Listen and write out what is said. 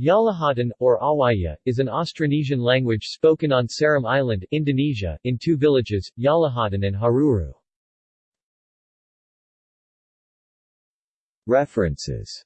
Yalahatan, or Awaya, is an Austronesian language spoken on Seram Island, Indonesia, in two villages, Yalahatan and Haruru. References